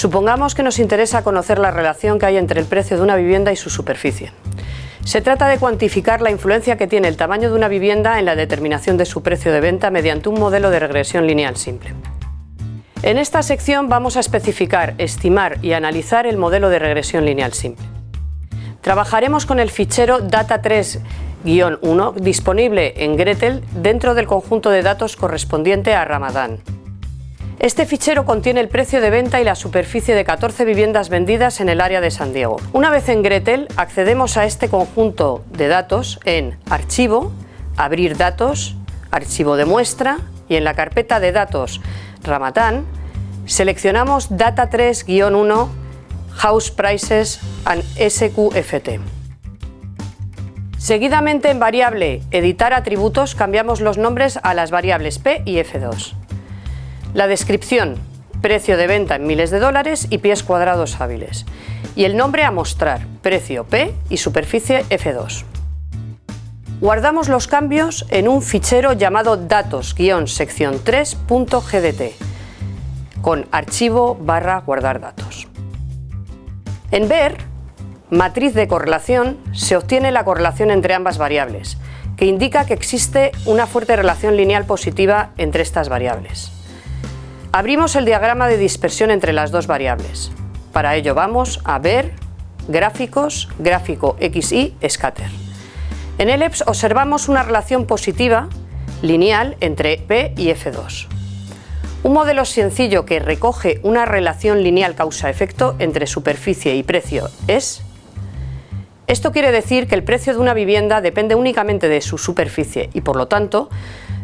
Supongamos que nos interesa conocer la relación que hay entre el precio de una vivienda y su superficie. Se trata de cuantificar la influencia que tiene el tamaño de una vivienda en la determinación de su precio de venta mediante un modelo de regresión lineal simple. En esta sección vamos a especificar, estimar y analizar el modelo de regresión lineal simple. Trabajaremos con el fichero data3-1 disponible en Gretel dentro del conjunto de datos correspondiente a Ramadán. Este fichero contiene el precio de venta y la superficie de 14 viviendas vendidas en el área de San Diego. Una vez en Gretel, accedemos a este conjunto de datos en Archivo, Abrir datos, Archivo de muestra y en la carpeta de datos Ramatán seleccionamos Data 3-1 House Prices and SQFT. Seguidamente en variable Editar atributos cambiamos los nombres a las variables P y F2. La descripción, precio de venta en miles de dólares y pies cuadrados hábiles. Y el nombre a mostrar, precio P y superficie F2. Guardamos los cambios en un fichero llamado datos-sección 3.gdt con archivo barra guardar datos. En ver, matriz de correlación, se obtiene la correlación entre ambas variables, que indica que existe una fuerte relación lineal positiva entre estas variables. Abrimos el diagrama de dispersión entre las dos variables. Para ello vamos a ver gráficos, gráfico XY, scatter. En ELEPS observamos una relación positiva lineal entre P y F2. Un modelo sencillo que recoge una relación lineal causa-efecto entre superficie y precio es... Esto quiere decir que el precio de una vivienda depende únicamente de su superficie y por lo tanto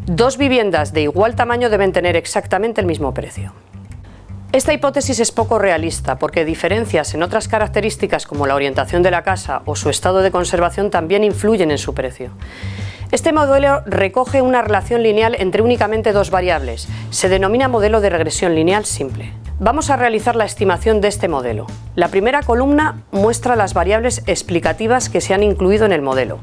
Dos viviendas de igual tamaño deben tener exactamente el mismo precio. Esta hipótesis es poco realista porque diferencias en otras características como la orientación de la casa o su estado de conservación también influyen en su precio. Este modelo recoge una relación lineal entre únicamente dos variables. Se denomina modelo de regresión lineal simple. Vamos a realizar la estimación de este modelo. La primera columna muestra las variables explicativas que se han incluido en el modelo.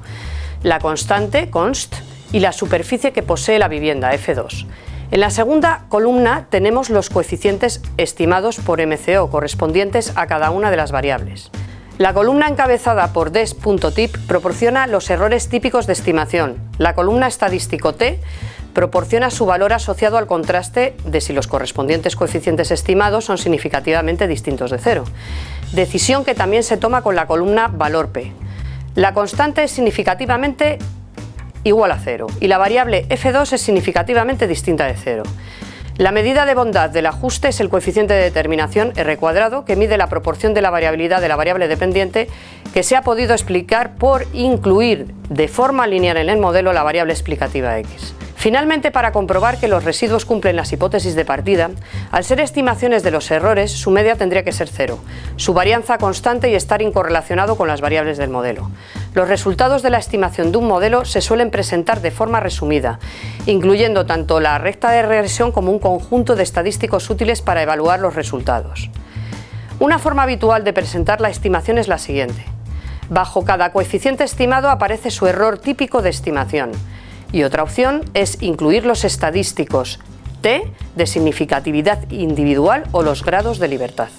La constante, const, y la superficie que posee la vivienda, F2. En la segunda columna tenemos los coeficientes estimados por MCO correspondientes a cada una de las variables. La columna encabezada por des.tip proporciona los errores típicos de estimación. La columna estadístico T proporciona su valor asociado al contraste de si los correspondientes coeficientes estimados son significativamente distintos de cero. Decisión que también se toma con la columna valor P. La constante es significativamente igual a cero y la variable f2 es significativamente distinta de cero. La medida de bondad del ajuste es el coeficiente de determinación R cuadrado que mide la proporción de la variabilidad de la variable dependiente que se ha podido explicar por incluir de forma lineal en el modelo la variable explicativa x. Finalmente, para comprobar que los residuos cumplen las hipótesis de partida, al ser estimaciones de los errores, su media tendría que ser cero, su varianza constante y estar incorrelacionado con las variables del modelo. Los resultados de la estimación de un modelo se suelen presentar de forma resumida, incluyendo tanto la recta de regresión como un conjunto de estadísticos útiles para evaluar los resultados. Una forma habitual de presentar la estimación es la siguiente. Bajo cada coeficiente estimado aparece su error típico de estimación. Y otra opción es incluir los estadísticos T de significatividad individual o los grados de libertad.